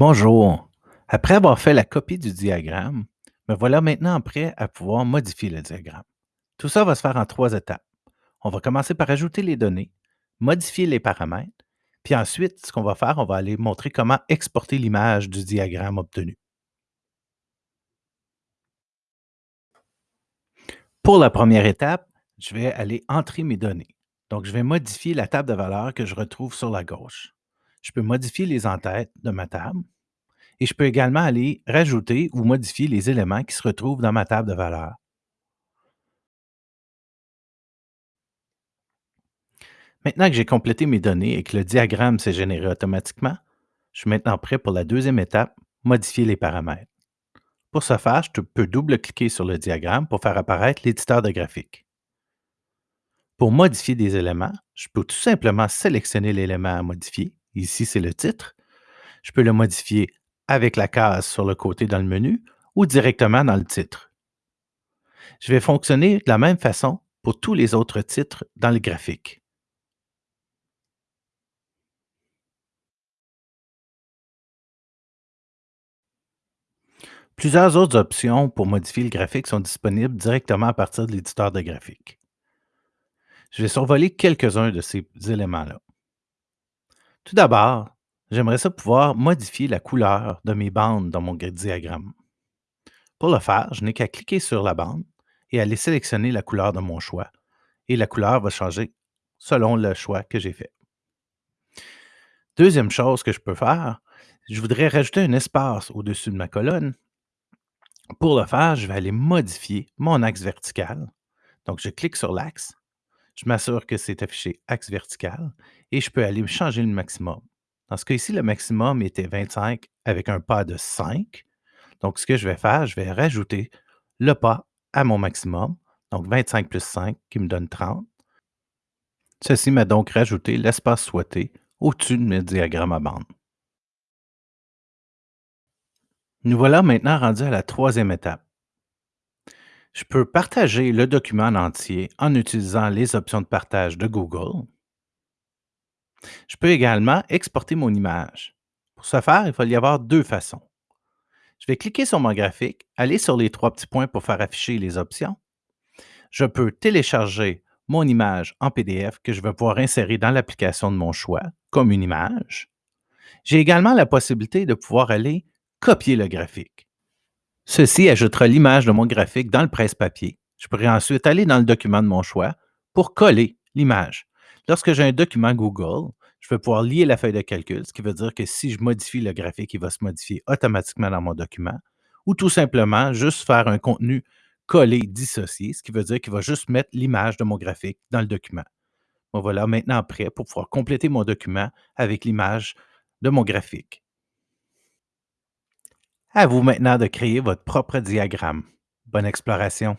Bonjour. Après avoir fait la copie du diagramme, me voilà maintenant prêt à pouvoir modifier le diagramme. Tout ça va se faire en trois étapes. On va commencer par ajouter les données, modifier les paramètres, puis ensuite, ce qu'on va faire, on va aller montrer comment exporter l'image du diagramme obtenu. Pour la première étape, je vais aller entrer mes données. Donc, je vais modifier la table de valeurs que je retrouve sur la gauche. Je peux modifier les entêtes de ma table et je peux également aller rajouter ou modifier les éléments qui se retrouvent dans ma table de valeurs. Maintenant que j'ai complété mes données et que le diagramme s'est généré automatiquement, je suis maintenant prêt pour la deuxième étape, modifier les paramètres. Pour ce faire, je peux double-cliquer sur le diagramme pour faire apparaître l'éditeur de graphique. Pour modifier des éléments, je peux tout simplement sélectionner l'élément à modifier. Ici, c'est le titre. Je peux le modifier avec la case sur le côté dans le menu ou directement dans le titre. Je vais fonctionner de la même façon pour tous les autres titres dans le graphique. Plusieurs autres options pour modifier le graphique sont disponibles directement à partir de l'éditeur de graphique. Je vais survoler quelques-uns de ces éléments-là. Tout d'abord, j'aimerais ça pouvoir modifier la couleur de mes bandes dans mon diagramme. Pour le faire, je n'ai qu'à cliquer sur la bande et aller sélectionner la couleur de mon choix. Et la couleur va changer selon le choix que j'ai fait. Deuxième chose que je peux faire, je voudrais rajouter un espace au-dessus de ma colonne. Pour le faire, je vais aller modifier mon axe vertical. Donc, je clique sur l'axe, je m'assure que c'est affiché axe vertical et je peux aller changer le maximum. Dans ce cas-ci, le maximum était 25 avec un pas de 5. Donc, ce que je vais faire, je vais rajouter le pas à mon maximum. Donc, 25 plus 5 qui me donne 30. Ceci m'a donc rajouté l'espace souhaité au-dessus de mes diagrammes à bande. Nous voilà maintenant rendus à la troisième étape. Je peux partager le document en entier en utilisant les options de partage de Google. Je peux également exporter mon image. Pour ce faire, il va y avoir deux façons. Je vais cliquer sur mon graphique, aller sur les trois petits points pour faire afficher les options. Je peux télécharger mon image en PDF que je vais pouvoir insérer dans l'application de mon choix comme une image. J'ai également la possibilité de pouvoir aller copier le graphique. Ceci ajoutera l'image de mon graphique dans le presse-papier. Je pourrais ensuite aller dans le document de mon choix pour coller l'image. Lorsque j'ai un document Google, je vais pouvoir lier la feuille de calcul, ce qui veut dire que si je modifie le graphique, il va se modifier automatiquement dans mon document, ou tout simplement juste faire un contenu collé dissocié, ce qui veut dire qu'il va juste mettre l'image de mon graphique dans le document. Voilà maintenant prêt pour pouvoir compléter mon document avec l'image de mon graphique. À vous maintenant de créer votre propre diagramme. Bonne exploration!